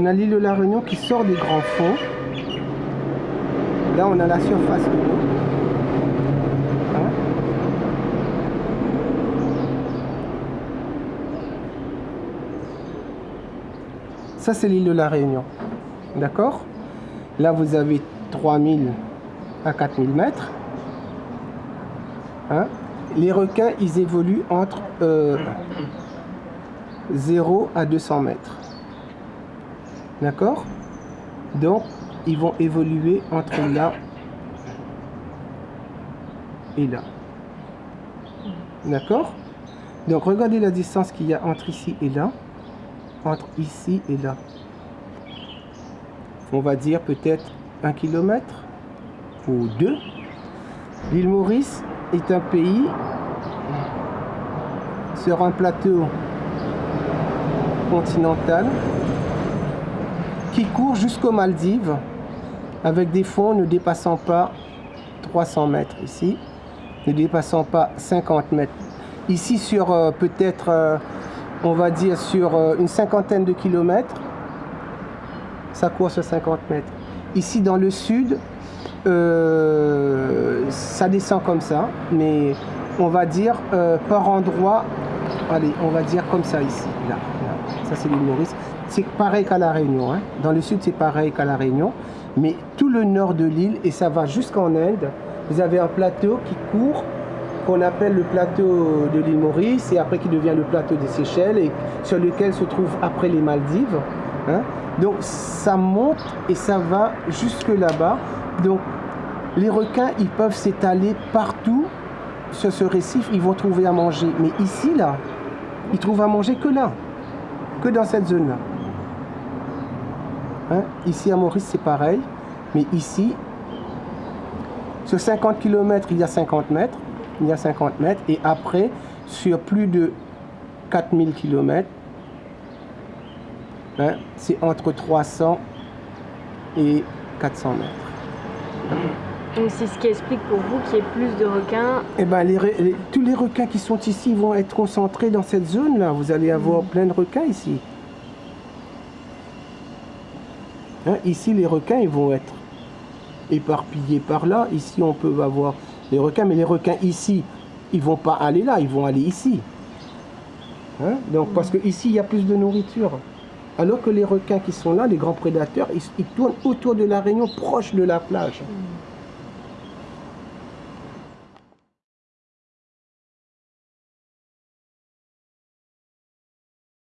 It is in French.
On a l'île de la Réunion qui sort des grands fonds. Là, on a la surface. Hein Ça, c'est l'île de la Réunion. D'accord? Là, vous avez 3000 à 4000 mètres. Hein? Les requins, ils évoluent entre euh, 0 à 200 mètres. D'accord? Donc, ils vont évoluer entre là et là. D'accord? Donc, regardez la distance qu'il y a entre ici et là. Entre ici et là. On va dire peut-être un kilomètre ou deux. L'île Maurice est un pays sur un plateau continental qui court jusqu'aux Maldives avec des fonds ne dépassant pas 300 mètres ici, ne dépassant pas 50 mètres. Ici sur euh, peut-être, euh, on va dire sur euh, une cinquantaine de kilomètres, ça court sur 50 mètres. Ici dans le sud, ça descend comme ça, mais on va dire par endroit, allez, on va dire comme ça ici, là, là. ça c'est l'île Maurice. C'est pareil qu'à la Réunion, hein. dans le sud c'est pareil qu'à la Réunion, mais tout le nord de l'île, et ça va jusqu'en Inde, vous avez un plateau qui court, qu'on appelle le plateau de l'île Maurice, et après qui devient le plateau des Seychelles, et sur lequel se trouvent après les Maldives. hein. Donc ça monte et ça va jusque là-bas. Donc les requins, ils peuvent s'étaler partout sur ce récif, ils vont trouver à manger. Mais ici, là, ils trouvent à manger que là, que dans cette zone-là. Hein, Ici à Maurice, c'est pareil. Mais ici, sur 50 km, il y a 50 mètres. Il y a 50 mètres. Et après, sur plus de 4000 km, hein, c'est entre 300 et 400 mètres. Donc c'est ce qui explique pour vous qu'il y ait plus de requins. Eh ben, les tous les requins qui sont ici vont être concentrés dans cette zone-là. Vous allez avoir plein de requins ici. Hein, ici, les requins, ils vont être éparpillés par là. Ici, on peut avoir les requins, mais les requins ici, ils vont pas aller là, ils vont aller ici. Hein, Donc, parce que ici, il y a plus de nourriture. Alors que les requins qui sont là, les grands prédateurs, ils, ils tournent autour de la Réunion, proche de la plage.